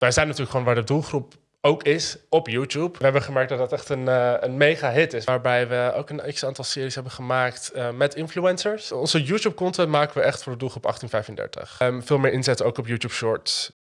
wij zijn natuurlijk gewoon waar de doelgroep ook is op YouTube. We hebben gemerkt dat dat echt een, uh, een mega hit is. Waarbij we ook een x-aantal series hebben gemaakt uh, met influencers. Onze YouTube-content maken we echt voor de doelgroep 1835. Um, veel meer inzet ook op YouTube Shorts.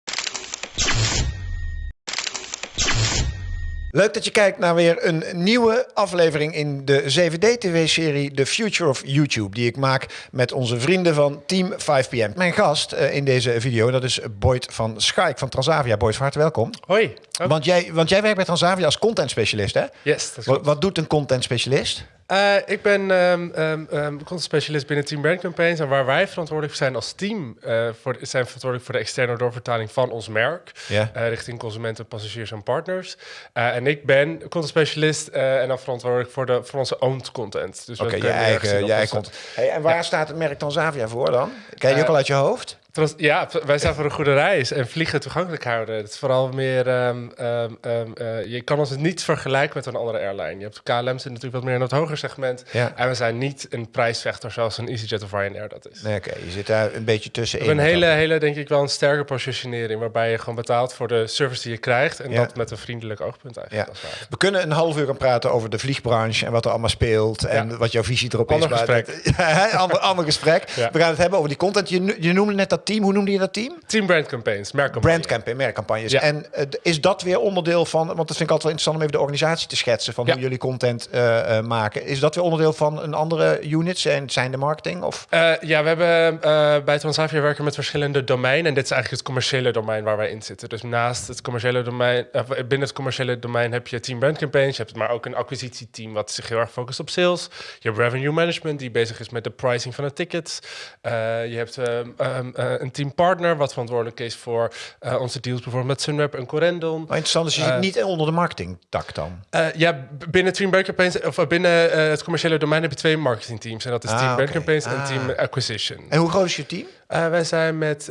Leuk dat je kijkt naar weer een nieuwe aflevering in de 7D-TV-serie The Future of YouTube, die ik maak met onze vrienden van Team 5PM. Mijn gast uh, in deze video, dat is Boyd van Schaik van Transavia. Boyd, van harte welkom. Hoi. Want, jij, want jij werkt bij Transavia als content specialist, hè? Yes, dat wat, wat doet een content specialist? Uh, ik ben um, um, content specialist binnen Team Brand Campaigns. En waar wij verantwoordelijk voor zijn als team, uh, voor, zijn verantwoordelijk voor de externe doorvertaling van ons merk. Yeah. Uh, richting consumenten, passagiers en partners. en ik ben content specialist en dan verantwoordelijk voor, de, voor onze owned content. Dus Oké, okay, je eigen, je eigen content. Hey, en waar ja. staat het merk Transavia voor dan? Ken je ook al uit je hoofd? Ja, wij zijn voor een goede reis en vliegen toegankelijk houden. Het is vooral meer, um, um, um, uh, je kan ons niet vergelijken met een andere airline. Je hebt KLM zit natuurlijk wat meer in het hoger segment. Ja. En we zijn niet een prijsvechter zoals een EasyJet of Ryanair dat is. Nee, oké. Je zit daar een beetje tussenin. We hebben een hele, hele, denk ik wel een sterke positionering. Waarbij je gewoon betaalt voor de service die je krijgt. En ja. dat met een vriendelijk oogpunt eigenlijk. Ja. We kunnen een half uur gaan praten over de vliegbranche en wat er allemaal speelt. En wat jouw visie erop ander is. Gesprek. ander, ander gesprek. We gaan het hebben over die content. Je, je noemde net dat team. Hoe noemde je dat team? Team Brand Campaigns, merkcampagnes. Brand campaign, merkcampagnes. Ja. En uh, is dat weer onderdeel van, want dat vind ik altijd wel interessant om even de organisatie te schetsen van ja. hoe jullie content uh, uh, maken. Is dat weer onderdeel van een andere unit? Zijn, zijn de marketing? Of? ja, we hebben bij Transavia werken met verschillende domeinen. En dit is eigenlijk het commerciële domein waar wij in zitten. Dus naast het commerciële domein, binnen het commerciële domein heb je Team Brand Campaigns. Je hebt maar ook een acquisitieteam wat zich heel erg focust op sales. Je hebt revenue management die bezig is met de pricing van de tickets. je hebt um, een team partner wat verantwoordelijk is voor uh, onze deals bijvoorbeeld met Sunweb en Corendon. Maar interessant, dus je zit uh, niet onder de marketingtak dan? Ja, binnen Team Brand Campaigns, of binnen het commerciële domein heb je twee marketingteams. En dat is ah, Team Brand okay. Campaigns ah. en Team Acquisition. En hoe groot is je team? wij zijn met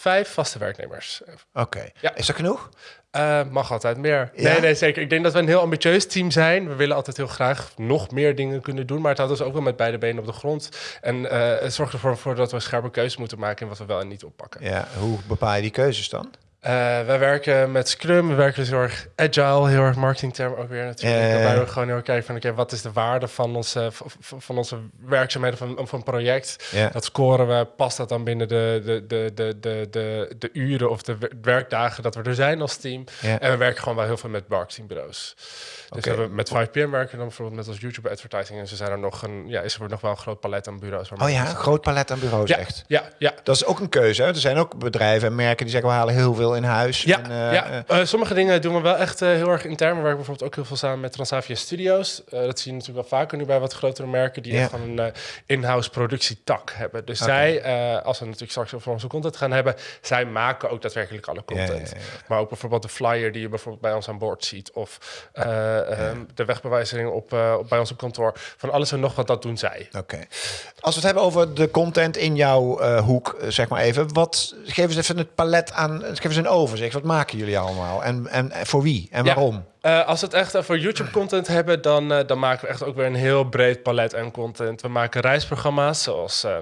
vijf vaste werknemers. Oké, okay. ja. is dat genoeg? Uh, mag altijd meer. Ja? Nee, nee, zeker. Ik denk dat we een heel ambitieus team zijn. We willen altijd heel graag nog meer dingen kunnen doen. Maar het houdt ons ook wel met beide benen op de grond. En uh, het zorgt ervoor voor dat we scherpe keuzes moeten maken in wat we wel en niet oppakken. Ja, hoe bepaal je die keuzes dan? Uh, wij werken met Scrum, we werken dus heel erg agile, heel erg marketingterm ook weer natuurlijk. Waarbij we gewoon heel erg kijken van, oké, okay, wat is de waarde van onze, van onze werkzaamheden van, van een project? Dat scoren we, past dat dan binnen de, de, de, de, de, de, de uren of de werkdagen dat we er zijn als team? En we werken gewoon wel heel veel met marketingbureaus. Dus we hebben met 5PM werken dan bijvoorbeeld met als YouTube advertising. En ze zijn er nog een, ja, is er nog wel een groot palet aan bureaus. Oh ja, een groot palet aan bureaus ja, echt. ja, ja. Dat is ook een keuze. Hè? Er zijn ook bedrijven en merken die zeggen we halen heel veel in huis. Ja, en, uh, ja. Uh, sommige dingen doen we wel echt heel erg intern. We werken bijvoorbeeld ook heel veel samen met Transavia Studios. Dat zie je natuurlijk wel vaker nu bij wat grotere merken die Ja. echt gewoon een in-house productietak hebben. Dus zij, als we natuurlijk straks over onze content gaan hebben, zij maken ook daadwerkelijk alle content. Maar ook bijvoorbeeld de flyer die je bijvoorbeeld bij ons aan boord ziet. Of um, de wegbewijzing op, op, bij ons op kantoor. Van alles en nog wat, dat doen zij. Oké. Als we het hebben over de content in jouw hoek, zeg maar even. Wat, geef eens even het palet aan, geef eens een overzicht. Wat maken jullie allemaal? En, en, voor wie? En waarom? Uh, als we het echt voor YouTube-content hebben, dan, uh, dan maken we echt ook weer een heel breed palet aan content. We maken reisprogramma's, zoals uh,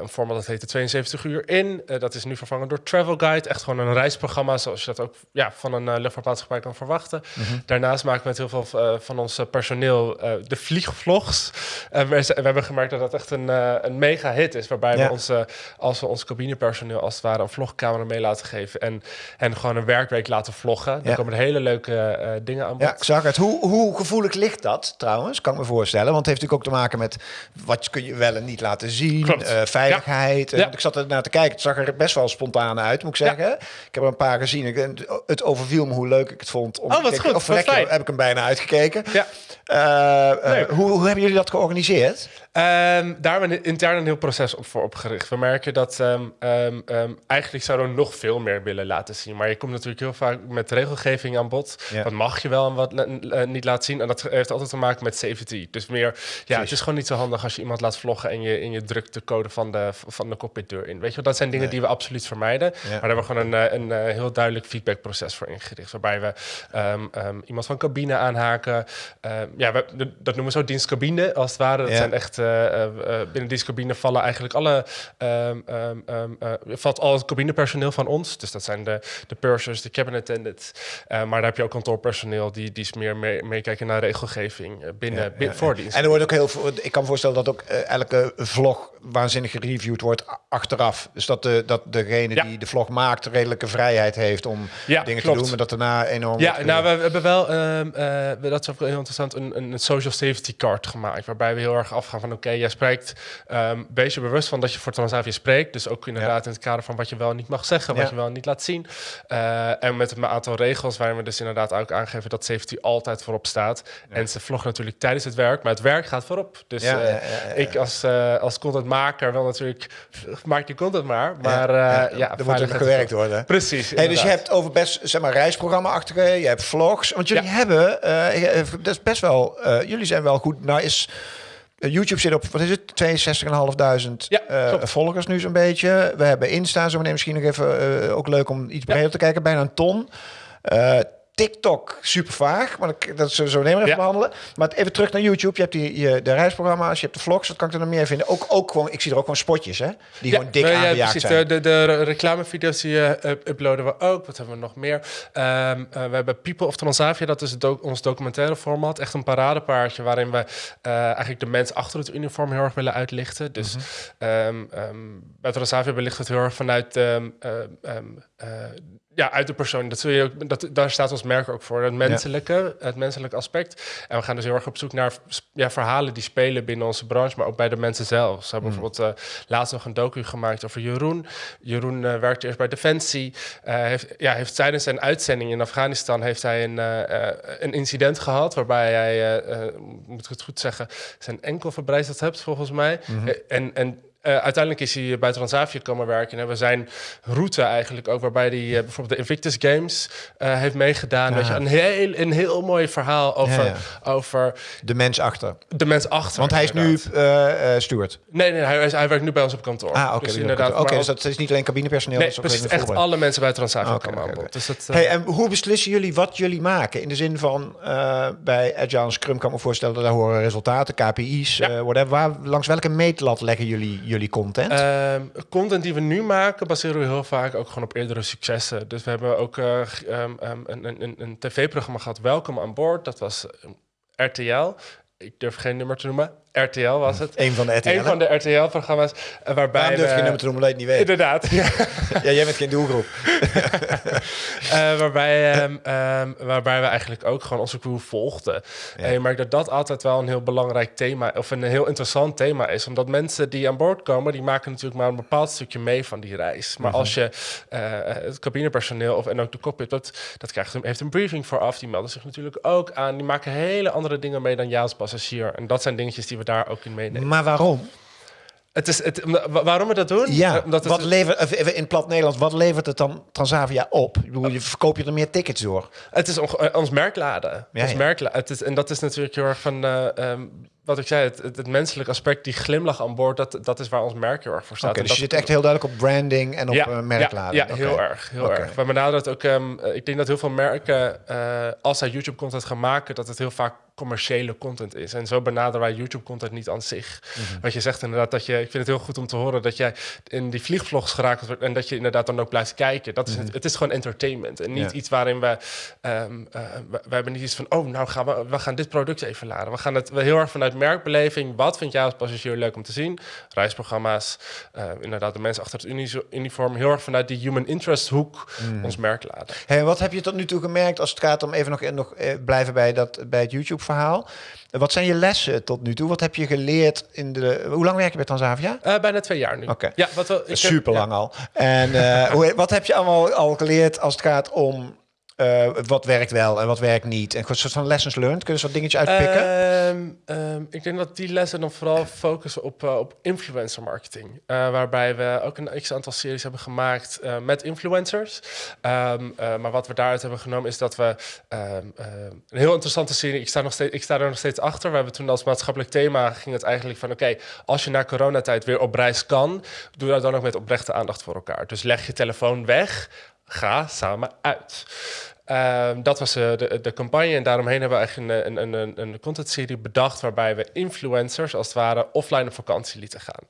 een format dat heet de 72 uur in. dat is nu vervangen door Travel Guide. Echt gewoon een reisprogramma, zoals je dat ook ja, van een luchtvaartmaatschappij kan verwachten. Mhm. Daarnaast maken we met heel veel van ons personeel de vliegvlogs. We, we, hebben gemerkt dat dat echt een, een mega hit is, waarbij Ja. we ons, als we ons cabinepersoneel als het ware een vlogcamera mee laten geven en, en gewoon een werkweek laten vloggen. Dan Ja. komen er hele leuke dingen aan bod. Ja, ik zag het. Hoe, hoe gevoelig ligt dat trouwens? Kan ik me voorstellen. Want het heeft natuurlijk ook te maken met wat kun je wel en niet laten zien. Eh, veiligheid. Ja. Want Ik zat er naar te kijken. Het zag er best wel spontaan uit, moet ik zeggen. Ik heb er een paar gezien. Ik, het overviel me hoe leuk ik het vond. Om Oh, wat te kijken. goed. Of Wat fijn. heb ik hem bijna uitgekeken. Ja. Eh, eh, hoe, hoe hebben jullie dat georganiseerd? Ehm, daar hebben we intern een heel proces op voor opgericht. We merken dat ehm, ehm, eigenlijk zouden we nog veel meer willen laten zien. Maar je komt natuurlijk heel vaak met regelgeving aan bod. Ja. Wat mag mag je wel en wat uh, niet laten zien. En dat heeft altijd te maken met safety. Dus meer, ja, het is gewoon niet zo handig als je iemand laat vloggen en je, in je drukt de code van de, van de cockpitdeur in. Weet je, dat zijn dingen die we absoluut vermijden. Maar daar hebben we gewoon een, een, heel duidelijk feedbackproces voor ingericht. Waarbij we um, um, iemand van cabine aanhaken. Um, ja, we, dat noemen we zo dienstcabine als het ware. Dat zijn echt, uh, uh, binnen dienstcabine vallen eigenlijk alle, valt al het cabinepersoneel van ons. Dus dat zijn de, de pursers, de cabin attendants. maar daar heb je ook kantoorpersoneel die, die is meer meekijken naar regelgeving binnen, ja, voor dienst. En er wordt ook heel veel, ik kan me voorstellen dat ook elke vlog waanzinnig gereviewd wordt achteraf. Dus dat, de, dat degene die de vlog maakt redelijke vrijheid heeft om dingen te doen, maar dat daarna enorm. Ja, nou, we, hebben wel, um, uh, dat is ook heel interessant, een, een social safety card gemaakt. Waarbij we heel erg afgaan van: oké, jij spreekt, um, wees je bewust van dat je voor Transavia spreekt. Dus ook inderdaad in het kader van wat je wel niet mag zeggen, wat je wel niet laat zien. Uh, en met een aantal regels waarin we dus inderdaad ook aangeven dat safety altijd voorop staat. En ze vloggen natuurlijk tijdens het werk, maar het werk gaat voorop. Dus uh, ik als, als contentmaker wil natuurlijk, maak je content maar. Maar ja, ja, er moet er gewerkt worden. Precies. Hey, dus je hebt over best zeg maar reisprogramma-achtige, je hebt vlogs. Want jullie hebben, uh, dat is best wel, uh, jullie zijn wel goed. Nou is YouTube zit op, wat is het, 62.500 ja, uh, volgers nu zo'n beetje. We hebben Insta, zo meteen misschien nog even uh, ook leuk om iets breder ja. te kijken, bijna een ton. Uh, TikTok super vaag, maar dat zullen we zo nemen even behandelen. Maar even terug naar YouTube. Je hebt die, je, de reisprogramma's, je hebt de vlogs. Wat kan ik er nog meer vinden? Ook, ook gewoon, ik zie er ook gewoon spotjes, hè? Die gewoon dik ja, precies. zijn. De, de, de reclamevideo's die uh, uploaden we ook. Wat hebben we nog meer? Um, uh, we hebben People of Transavia. Dat is do ons documentaire format. Echt een paradepaardje waarin we uh, eigenlijk de mensen achter het uniform heel erg willen uitlichten. Dus mm -hmm. um, um, bij Transavia belicht het heel erg vanuit ja, uit de persoon. Dat zul je ook, dat, daar staat ons merk ook voor. Het menselijke, het menselijke aspect. En we gaan dus heel erg op zoek naar ja, verhalen die spelen binnen onze branche, maar ook bij de mensen zelf. Ze hebben mm. bijvoorbeeld uh, laatst nog een docu gemaakt over Jeroen. Jeroen uh, werkte eerst bij Defensie. Uh, heeft, ja, heeft tijdens zijn uitzending in Afghanistan heeft hij een, een incident gehad waarbij hij, moet ik het goed zeggen, zijn enkel verbrijzeld hebt volgens mij. Mm -hmm. en, en uh, uiteindelijk is hij bij Transavia komen werken. En we zijn route eigenlijk ook, waarbij hij uh, bijvoorbeeld de Invictus Games uh, heeft meegedaan. Weet je, een, heel, een heel mooi verhaal over, ja, ja. over... De mens achter. De mens achter. Want hij is nu steward. Nee, nee hij, hij, werkt nu bij ons op kantoor. Ah, oké. Dus, inderdaad, okay, dus dat is niet alleen cabinepersoneel. Nee, precies. Echt alle mensen bij Transavia okay, komen aan Dus dat, hey, en hoe beslissen jullie wat jullie maken? In de zin van, bij Agile Scrum kan ik me voorstellen... dat daar horen resultaten, KPI's, ja. whatever. Waar, langs welke meetlat leggen jullie jullie content? Uh, content die we nu maken baseren we heel vaak ook gewoon op eerdere successen. Dus we hebben ook uh, een, een, een tv-programma gehad, Welkom aan Boord. Dat was RTL. Ik durf geen nummer te noemen. RTL was het. Een van de RTL. Een van de RTL-programma's. Waarbij Waarom durf je nummer je niet weet? Inderdaad. Ja, ja jij bent geen doelgroep. uh, waarbij, um, um, waarbij we eigenlijk ook gewoon onze crew volgden. Ja. En je merkt dat dat altijd wel een heel belangrijk thema... of een heel interessant thema is. Omdat mensen die aan boord komen... die maken natuurlijk maar een bepaald stukje mee van die reis. Maar uh-huh. als je uh, het cabinepersoneel of, en ook de cockpit... dat, dat krijgt, heeft een briefing vooraf. Die melden zich natuurlijk ook aan. Die maken hele andere dingen mee dan jij als passagier. En dat zijn dingetjes die we daar ook in meenemen. Maar waarom? Het is het, waarom we dat doen? Ja, Omdat wat levert, in plat Nederlands, wat levert het dan Transavia op? Ik bedoel, je verkoop je er meer tickets door? Het is on, ons merkladen. Ja, ons ja. Het is, en dat is natuurlijk heel erg van... Uh, um, wat ik zei, het, het, het, menselijk aspect, die glimlach aan boord, dat, dat is waar ons merk heel erg voor staat. Okay, dus je zit echt heel duidelijk op branding en op ja, uh, merkladen. Ja, ja okay. heel erg. Heel okay. erg. We benaderen ook, um, ik denk dat heel veel merken, uh, als zij YouTube-content gaan maken, dat het heel vaak commerciële content is. En zo benaderen wij YouTube-content niet aan zich. Mm -hmm. Wat je zegt inderdaad, dat je, ik vind het heel goed om te horen dat jij in die vliegvlogs geraakt wordt en dat je inderdaad dan ook blijft kijken. Dat is mm -hmm. het, het, is gewoon entertainment en niet ja. iets waarin we, um, uh, we, we, hebben niet iets van, oh, nou gaan we, we gaan dit product even laden. We gaan het we heel erg vanuit merkbeleving. Wat vind jij als passagier leuk om te zien? Reisprogramma's, uh, inderdaad de mensen achter het uniform, heel erg vanuit die human interest hoek mm. ons merk laden. Hey, wat heb je tot nu toe gemerkt als het gaat om even nog, nog uh, blijven bij, dat, bij het YouTube verhaal. Wat zijn je lessen tot nu toe? Wat heb je geleerd in de... Hoe lang werk je bij Transavia? Uh, bijna twee jaar nu. Oké. Okay. Ja, wat wel, Super lang ja. al. En uh, hoe, wat heb je allemaal al geleerd als het gaat om eh, wat werkt wel en wat werkt niet? En een soort van lessons learned. Kunnen ze wat dingetjes uitpikken? Ehm, ehm, ik denk dat die lessen dan vooral focussen op, eh, op influencer marketing. Eh, waarbij we ook een x-aantal series hebben gemaakt met influencers. Ehm, eh, maar wat we daaruit hebben genomen is dat we een heel interessante serie... Ik sta, nog steeds, ik sta er nog steeds achter. We hebben toen als maatschappelijk thema ging het eigenlijk van... oké, als je na coronatijd weer op reis kan... doe dat dan ook met oprechte aandacht voor elkaar. Dus leg je telefoon weg, ga samen uit. Ehm, dat was eh, de, de campagne en daaromheen hebben we eigenlijk een, een, een, een contentserie bedacht waarbij we influencers als het ware offline op vakantie lieten gaan.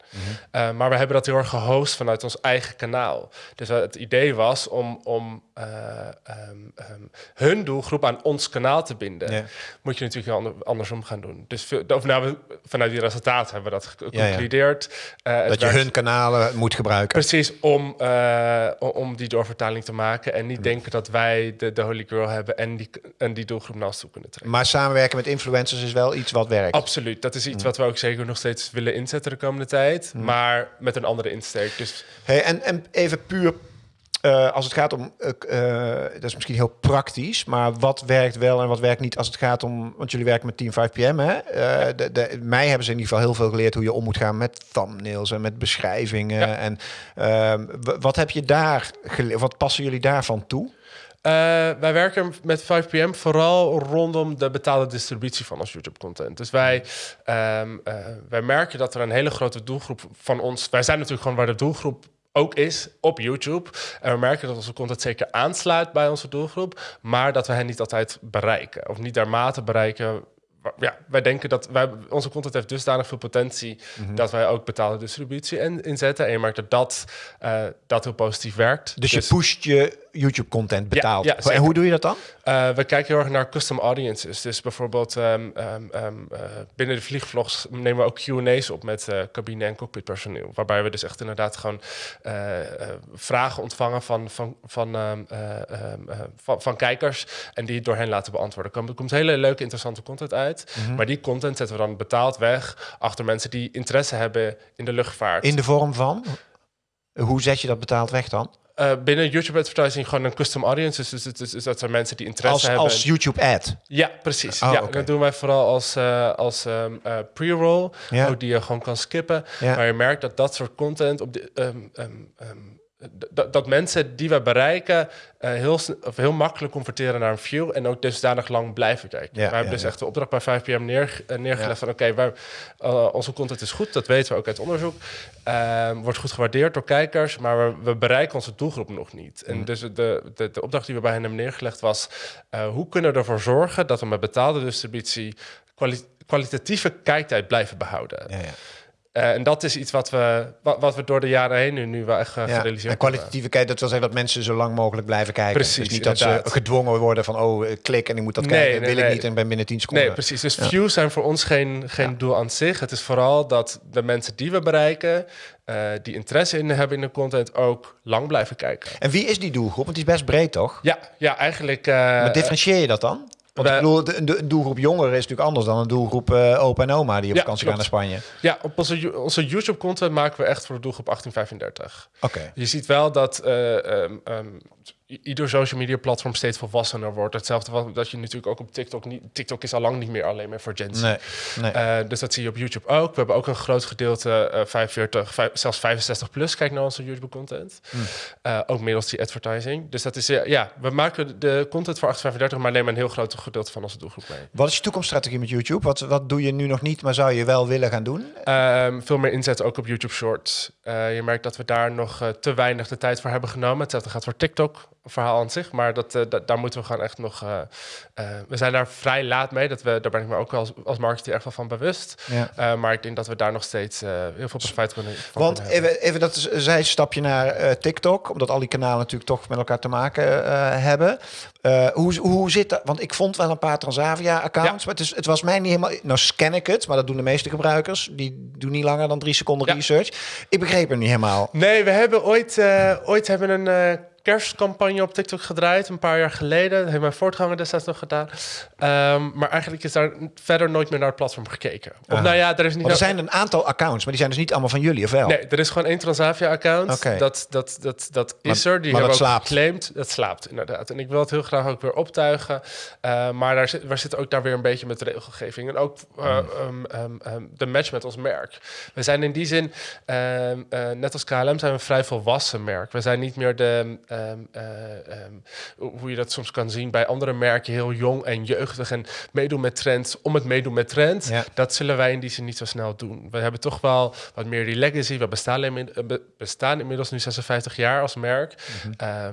Eh, maar we hebben dat heel erg gehost vanuit ons eigen kanaal. Dus eh, het idee was om, om eh, ehm, ehm, hun doelgroep aan ons kanaal te binden. Ja. Moet je natuurlijk ander- andersom gaan doen. Dus veel, of nou, we- vanuit die resultaten hebben we dat ja. geconcludeerd. Eh, Dat je hun kanalen moet gebruiken. Precies, om, eh, om die doorvertaling te maken. En niet denken dat wij de, de holy grail hebben en die, en die doelgroep naar ons toe kunnen trekken. Maar samenwerken met influencers is wel iets wat werkt. Absoluut, dat is iets wat we ook zeker nog steeds willen inzetten de komende tijd. Maar met een andere insteek. Dus Hey, en, en even puur eh, als het gaat om, eh, dat is misschien heel praktisch, maar wat werkt wel en wat werkt niet als het gaat om, want jullie werken met Team 5PM, hè? De, de, mij hebben ze in ieder geval heel veel geleerd hoe je om moet gaan met thumbnails en met beschrijvingen. Ja. En ehm, wat heb je daar geleerd? Wat passen jullie daarvan toe? Wij werken met 5PM vooral rondom de betaalde distributie van ons YouTube-content. Dus wij, ehm, eh, wij merken dat er een hele grote doelgroep van ons... Wij zijn natuurlijk gewoon waar de doelgroep ook is op YouTube. En we merken dat onze content zeker aansluit bij onze doelgroep... maar dat we hen niet altijd bereiken. Of niet dermate bereiken... Ja, wij denken dat wij, onze content heeft dusdanig veel potentie... dat wij ook betaalde distributie in, inzetten. En je merkt dat dat, eh, dat heel positief werkt. Dus, je pusht je YouTube-content betaald. ja, en hoe doe je dat dan? Eh, we kijken heel erg naar custom audiences. Dus bijvoorbeeld ehm, ehm, ehm, eh, binnen de vliegvlogs nemen we ook Q&A's op met cabine- en cockpitpersoneel. Waarbij we dus echt inderdaad gewoon vragen ontvangen van, van, van, van, van kijkers. En die door hen laten beantwoorden. Er komt, er komt hele leuke, interessante content uit. Mhm. Maar die content zetten we dan betaald weg achter mensen die interesse hebben in de luchtvaart. In de vorm van? Hoe zet je dat betaald weg dan? Eh, binnen YouTube advertising gewoon een custom audience. Dus, dus, dus, dus dat zijn mensen die interesse Als, hebben. als YouTube-ad? Ja, precies. Oh, ja, dat doen wij vooral als, eh, als ehm, eh, pre-roll, Ja. ook die je gewoon kan skippen. Ja. Maar je merkt dat dat soort content op de, ehm, ehm, dat- dat mensen die we bereiken eh, heel, of heel makkelijk converteren naar een view en ook dusdanig lang blijven kijken. Ja, wij hebben ja, dus ja. echt de opdracht bij 5PM neer, eh, neergelegd van oké, eh, onze content is goed, dat weten we ook uit onderzoek. Ehm, wordt goed gewaardeerd door kijkers, maar we, we bereiken onze doelgroep nog niet. Mm. En dus de, de, de opdracht die we bij hen hebben neergelegd was, hoe kunnen we ervoor zorgen dat we met betaalde distributie kwali- kwalitatieve kijktijd blijven behouden? Eh, en dat is iets wat we, wat, wat we door de jaren heen nu, nu wel echt uh, Ja, gerealiseerd en kwalitatieve kijken, dat wil zeggen dat mensen zo lang mogelijk blijven kijken. Precies, dus niet dat ze gedwongen worden van, oh, eh, klik en ik moet dat Nee, kijken. nee, wil ik niet en ben binnen 10 seconden. Nee, precies. Dus views zijn voor ons geen, geen doel aan zich. Het is vooral dat de mensen die we bereiken, die interesse in hebben in de content, ook lang blijven kijken. En wie is die doelgroep? Want die is best breed, toch? Ja, ja eigenlijk. maar differentieer je dat dan? Want ik wij- bedoel, de, de- een doelgroep jongeren is natuurlijk anders dan een doelgroep eh, opa en oma die op Ja, vakantie gaan naar Spanje. ja, op onze, onze YouTube-content maken we echt voor de doelgroep 1835. Oké. Je ziet wel dat eh, ehm, ehm, ieder social media platform steeds volwassener wordt. Hetzelfde wat dat je natuurlijk ook op TikTok niet. TikTok is al lang niet meer alleen maar voor Gen Z. Nee, nee. Eh, dus dat zie je op YouTube ook. We hebben ook een groot gedeelte, eh 45, vijf- zelfs 65 plus, kijk naar onze YouTube-content. Hmm. Eh, ook middels die advertising. Dus dat is, eh, ja, we maken de content voor 1835, maar nemen een heel groot gedeelte van onze doelgroep mee. Wat is je toekomststrategie met YouTube? Wat, wat doe je nu nog niet, maar zou je wel willen gaan doen? Ehm, veel meer inzetten ook op YouTube Shorts. Eh, je merkt dat we daar nog eh, te weinig de tijd voor hebben genomen. Hetzelfde gaat voor TikTok, verhaal aan zich. Maar dat, eh, da- daar moeten we gewoon echt nog... eh, eh, we zijn daar vrij laat mee. Dat we, daar ben ik me ook als, als marketeer echt wel van bewust. Ja. Maar ik denk dat we daar nog steeds heel veel profijt kunnen van Want kunnen even, even dat is- zijstapje naar TikTok, omdat al die kanalen natuurlijk toch met elkaar te maken hebben. Hoe, hoe zit dat? Want ik vond wel een paar Transavia-accounts, maar het, is, het was mij niet helemaal... Nou scan ik het, maar dat doen de meeste gebruikers. Die doen niet langer dan drie seconden Ja. research. Ik begreep hem niet helemaal. Nee, we hebben ooit, ooit hebben een kerstcampagne op TikTok gedraaid, een paar jaar geleden. Dat heeft mijn voortganger destijds nog gedaan. Ehm, maar eigenlijk is daar verder nooit meer naar het platform gekeken. Of Aha. nou ja, er is niet... Er zijn een aantal accounts, maar die zijn dus niet allemaal van jullie, of wel? Nee, er is gewoon één Transavia-account. Dat, dat, dat, dat Maar- is er. Die hebben dat ook slaapt. geclaimd. Dat slaapt, inderdaad. En ik wil het heel graag ook weer optuigen. Eh, maar daar zit, we zitten ook daar weer een beetje met regelgeving. En ook eh, Hmm. ehm, ehm, de match met ons merk. We zijn in die zin, eh, net als KLM, zijn we een vrij volwassen merk. We zijn niet meer de, ehm, eh, ehm, hoe je dat soms kan zien bij andere merken, heel jong en jeugdig en meedoen met trends om het meedoen met trends. Ja. Dat zullen wij in die zin niet zo snel doen. We hebben toch wel wat meer die legacy. We bestaan, inmi- eh, be- bestaan inmiddels nu 56 jaar als merk. Eh,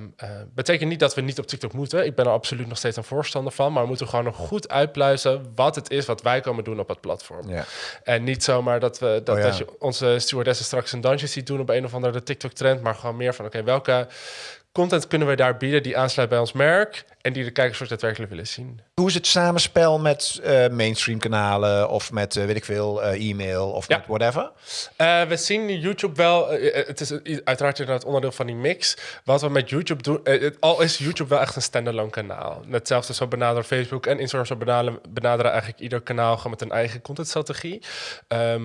betekent niet dat we niet op TikTok moeten. Ik ben er absoluut nog steeds een voorstander van. Maar we moeten gewoon nog goed uitpluizen wat het is wat wij komen doen op het platform. Ja. En niet zomaar dat, we, dat, Oh ja. dat je onze stewardessen straks een dansje ziet doen op een of andere TikTok-trend. Maar gewoon meer van, oké, welke content kunnen we daar bieden die aansluit bij ons merk... en die de kijkers ook daadwerkelijk willen zien. Hoe is het samenspel met eh, mainstream kanalen of met, eh, weet ik veel, eh, e-mail of Ja. met whatever? We zien YouTube wel. het is uiteraard inderdaad onderdeel van die mix. Wat we met YouTube doen. het- al is YouTube wel echt een standalone kanaal. Hetzelfde zo benaderen Facebook en Instagram. Zo benaderen, benaderen eigenlijk ieder kanaal gewoon met een eigen contentstrategie. Eh,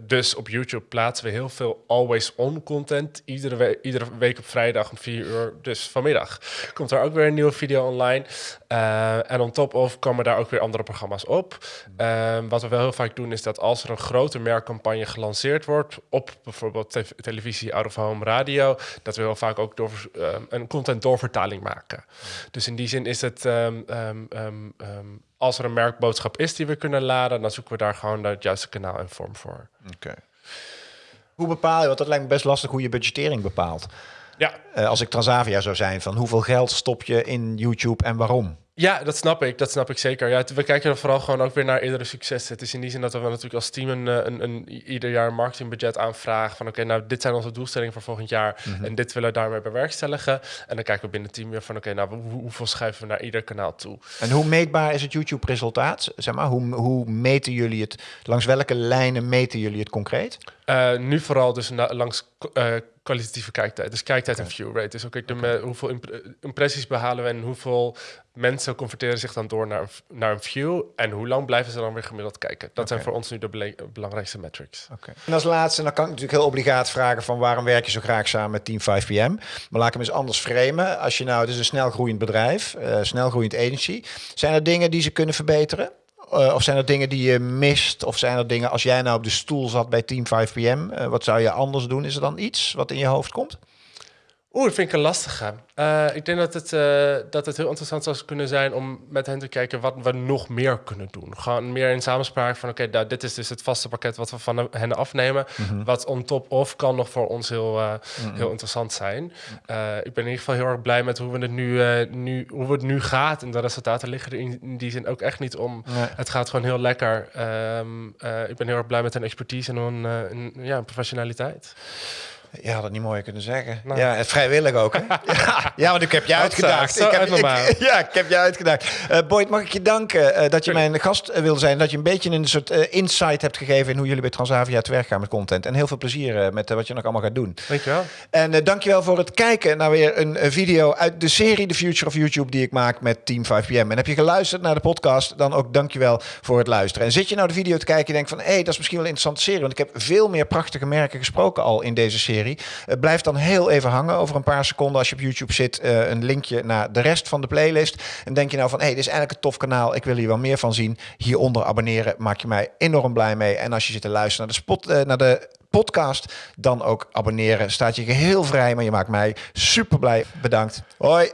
dus op YouTube plaatsen we heel veel always on content. Iedere, we- iedere week op vrijdag om 4 uur. Dus vanmiddag komt er ook weer een nieuwe video online. Eh, en on top of komen daar ook weer andere programma's op. Ehm, wat we wel heel vaak doen is dat als er een grote merkcampagne gelanceerd wordt op bijvoorbeeld te- televisie, out of home, radio, dat we heel vaak ook door, ehm, een content doorvertaling maken. Dus in die zin is het ehm, als er een merkboodschap is die we kunnen laden, dan zoeken we daar gewoon het juiste kanaal en vorm voor. Oké. Hoe bepaal je, want dat lijkt me best lastig hoe je budgettering bepaalt. Ja, Eh, als ik Transavia zou zijn, van hoeveel geld stop je in YouTube en waarom? Ja, dat snap ik. Dat snap ik zeker. Ja, we kijken er vooral gewoon ook weer naar eerdere successen. Het is in die zin dat we natuurlijk als team een, eh, een, een, ieder jaar een marketingbudget aanvragen. Van oké, nou dit zijn onze doelstellingen voor volgend jaar. En dit willen we daarmee bewerkstelligen. En dan kijken we binnen het team weer van oké, nou hoe, hoeveel schuiven we naar ieder kanaal toe. En hoe meetbaar is het YouTube-resultaat? Zeg maar, hoe, hoe meten jullie het? Langs welke lijnen meten jullie het concreet? Eh, nu vooral dus langs eh, kwalitatieve kijktijd. Dus kijktijd en view rate. Dus ook de me- hoeveel imp- impressies behalen we en hoeveel mensen converteren zich dan door naar, een naar een view. En hoe lang blijven ze dan weer gemiddeld kijken. Dat zijn voor ons nu de belangrijkste metrics. En als laatste, dan kan ik natuurlijk heel obligaat vragen van waarom werk je zo graag samen met Team 5PM? Maar laat ik hem eens anders framen. Als je nou, het is een snelgroeiend bedrijf, eh snelgroeiend agency. Zijn er dingen die ze kunnen verbeteren? Eh, of zijn er dingen die je mist? Of zijn er dingen, als jij nou op de stoel zat bij Team 5PM, eh, wat zou je anders doen? Is er dan iets wat in je hoofd komt? Oeh, dat vind ik een lastige. Eh, ik denk dat het, eh, dat het heel interessant zou kunnen zijn om met hen te kijken wat we nog meer kunnen doen. Gewoon meer in samenspraak van oké, nou, dit is dus het vaste pakket wat we van hen afnemen. Wat on top of kan nog voor ons heel, eh, heel interessant zijn. Ik ben in ieder geval heel erg blij met hoe we het nu, nu, hoe het nu gaat. En de resultaten liggen er in, in die zin ook echt niet om. Nee. Het gaat gewoon heel lekker. Ehm, eh, ik ben heel erg blij met hun expertise en hun, hun, ja, professionaliteit. Je had het niet mooier kunnen zeggen. Nou. Ja, het vrijwillig ook. Hè? ja, ja, want ik heb je uitgedaagd. ik heb, ik- ja, ik heb je uitgedaagd. Eh Boyd, mag ik je danken eh, dat je mijn gast eh, wilde zijn. Dat je een beetje een soort insight hebt gegeven in hoe jullie bij Transavia te werk gaan met content. En heel veel plezier met wat je nog allemaal gaat doen. Dankjewel. En eh, dankjewel voor het kijken naar weer een video uit de serie The Future of YouTube die ik maak met Team 5PM. En heb je geluisterd naar de podcast, dan ook dankjewel voor het luisteren. En zit je nou de video te kijken en denkt van, hé, hey, dat is misschien wel een interessante serie, want ik heb veel meer prachtige merken gesproken al in deze serie. Blijf dan heel even hangen over een paar seconden als je op YouTube zit, eh, een linkje naar de rest van de playlist. En denk je nou van, hé, hey, dit is eigenlijk een tof kanaal, ik wil hier wel meer van zien. Hieronder abonneren, maak je mij enorm blij mee. En als je zit te luisteren naar de spot, eh, naar de podcast, dan ook abonneren. Staat je geheel vrij, maar je maakt mij super blij. Bedankt. Hoi.